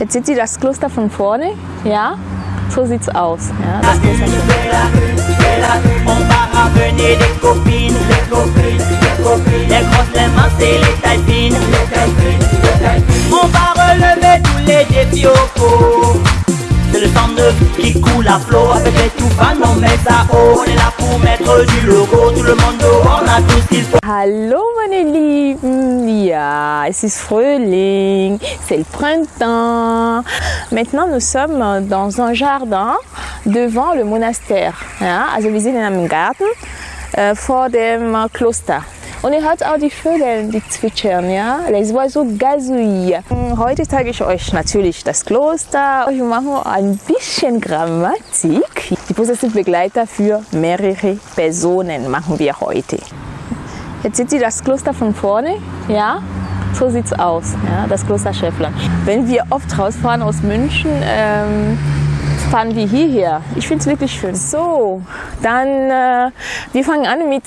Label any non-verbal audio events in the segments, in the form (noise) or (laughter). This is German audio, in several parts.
Jetzt seht ihr das Kloster von vorne. Ja, so sieht's aus. Ja, das tout fans, on est là pour mettre du logo, tout le monde dehors, on a tout ce qu'il faut. Hallo meine Lieben, ja, es ist c'est le printemps. Maintenant nous sommes dans un jardin devant le monastère. Ja, also wir sind in einem Garten äh, vor dem Kloster. Und ihr hört auch die Vögel, die zwitschern, ja. Les oiseaux gazouillent. Heute zeige ich euch natürlich das Kloster. Wir machen ein bisschen Grammatik. Die Possessivbegleiter für mehrere Personen machen wir heute. Jetzt seht ihr das Kloster von vorne, ja? So sieht's aus, ja? das Kloster Schäffler. Wenn wir oft rausfahren aus München, ähm, fahren wir hierher. Ich finde es wirklich schön. So, dann äh, wir fangen an mit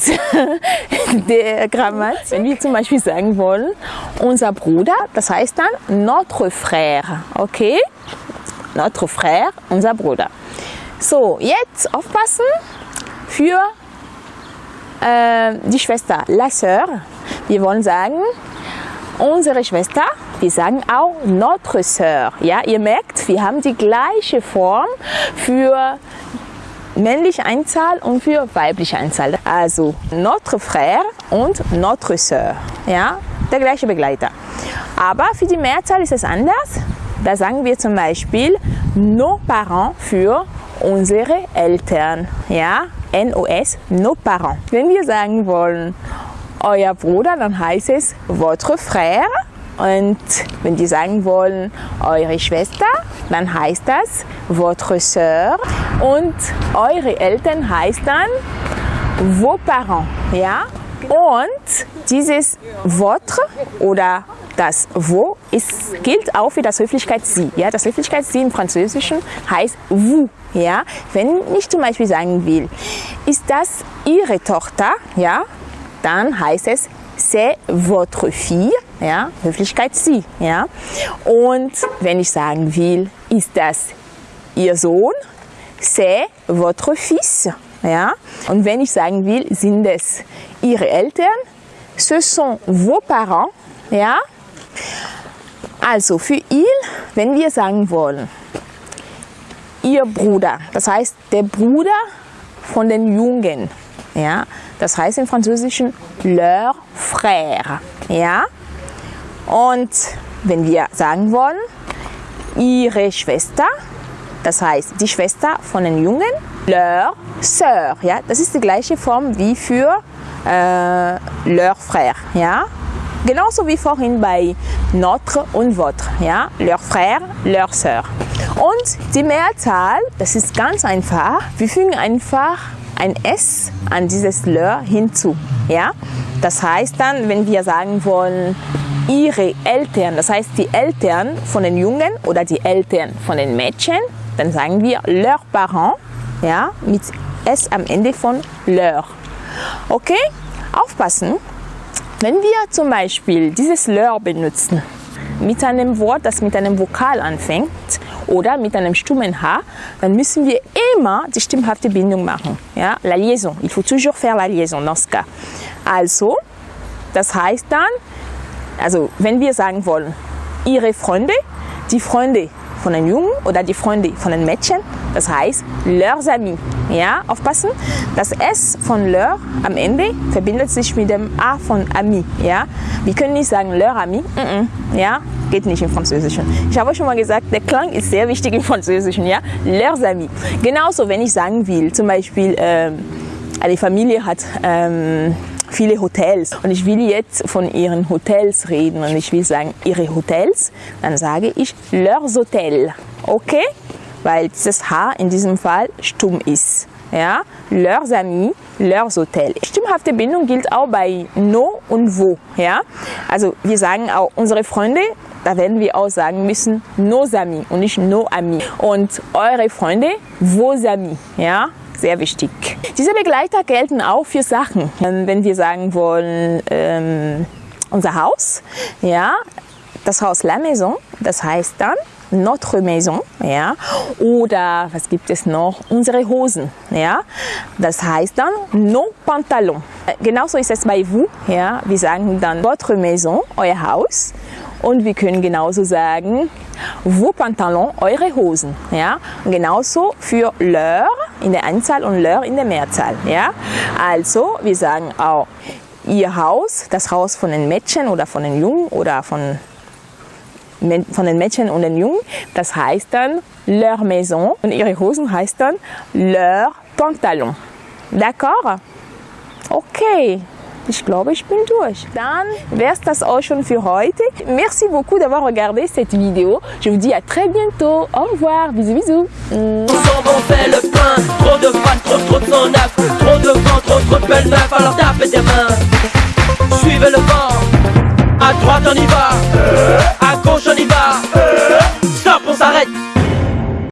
(laughs) der Grammatik. Wenn wir zum Beispiel sagen wollen, unser Bruder, das heißt dann notre frère, okay? Notre frère, unser Bruder. So, jetzt aufpassen für äh, die Schwester, la sœur. Wir wollen sagen, unsere Schwester, wir sagen auch notre sœur. Ja, ihr merkt, wir haben die gleiche Form für männliche Einzahl und für weibliche Einzahl. Also notre frère und notre sœur. Ja, der gleiche Begleiter. Aber für die Mehrzahl ist es anders. Da sagen wir zum Beispiel nos parents für unsere Eltern. Ja, NOS, nos parents. Wenn wir sagen wollen, euer Bruder, dann heißt es votre frère. Und wenn die sagen wollen, eure Schwester, dann heißt das votre sœur. Und eure Eltern heißt dann vos parents. Ja? Und dieses votre oder das wo ist, gilt auch für das Höflichkeits-Sie. Ja? Das Höflichkeits-Sie im Französischen heißt vous. Ja? Wenn ich zum Beispiel sagen will, ist das Ihre Tochter, ja? dann heißt es c'est votre fille, ja, Höflichkeit sie, ja. Und wenn ich sagen will, ist das ihr Sohn, c'est votre fils, ja. Und wenn ich sagen will, sind es ihre Eltern, ce sont vos parents, ja. Also für il, wenn wir sagen wollen, ihr Bruder, das heißt der Bruder von den Jungen, ja, das heißt im Französischen leur frère. Ja? Und wenn wir sagen wollen, ihre Schwester, das heißt die Schwester von den Jungen, leur sœur. Ja? Das ist die gleiche Form wie für äh, leur frère. Ja? Genauso wie vorhin bei notre und votre. Ja? Leur frère, leur sœur. Und die Mehrzahl, das ist ganz einfach. Wir fügen einfach ein S an dieses leur hinzu. Ja? Das heißt dann, wenn wir sagen wollen, ihre Eltern, das heißt die Eltern von den Jungen oder die Eltern von den Mädchen, dann sagen wir leurs parents, ja, mit S am Ende von leur. Okay? Aufpassen, wenn wir zum Beispiel dieses leur benutzen, mit einem Wort, das mit einem Vokal anfängt oder mit einem stummen H, dann müssen wir immer die stimmhafte Bindung machen. Ja? La liaison. Il faut toujours faire la liaison dans ce cas. Also, das heißt dann, also wenn wir sagen wollen, ihre Freunde, die Freunde von den Jungen oder die Freunde von den Mädchen, das heißt leurs amis. Ja, aufpassen, das S von leur am Ende verbindet sich mit dem A von ami. Ja, wir können nicht sagen leur ami, mm -mm. ja, geht nicht im Französischen. Ich habe euch schon mal gesagt, der Klang ist sehr wichtig im Französischen, ja, leurs amis. Genauso, wenn ich sagen will, zum Beispiel, ähm, eine Familie hat ähm, viele Hotels und ich will jetzt von ihren Hotels reden und ich will sagen ihre Hotels, dann sage ich leurs hôtels, okay? Weil dieses H in diesem Fall stumm ist. Ja? Leurs amis, leurs hôtels. Stimmhafte Bindung gilt auch bei no und wo. Ja? Also wir sagen auch unsere Freunde, da werden wir auch sagen müssen nos amis und nicht nos amis. Und eure Freunde, vos amis. Ja? Sehr wichtig. Diese Begleiter gelten auch für Sachen. Wenn wir sagen wollen, ähm, unser Haus, ja, das Haus La Maison, das heißt dann notre Maison. Ja? Oder was gibt es noch? Unsere Hosen. Ja? Das heißt dann nos pantalons. Genauso ist es bei vous. Ja? Wir sagen dann votre Maison, euer Haus. Und wir können genauso sagen, vos pantalons, eure Hosen. Ja? Genauso für leur in der Anzahl und leur in der Mehrzahl. Ja? Also, wir sagen auch ihr Haus, das Haus von den Mädchen oder von den Jungen oder von, von den Mädchen und den Jungen, das heißt dann leur maison und ihre Hosen heißt dann leur pantalon. D'accord? Okay. Ich glaube, ich bin durch. Dann wäre das auch schon für heute. Merci beaucoup d'avoir regardé cette vidéo. Je vous dis à très bientôt. Au revoir. Bisous, bisous. On fait le plein Trop de fans, trop trop de son Trop de vent, trop trop de belles meufs Alors tapez des mains Suivez le vent À droite on y va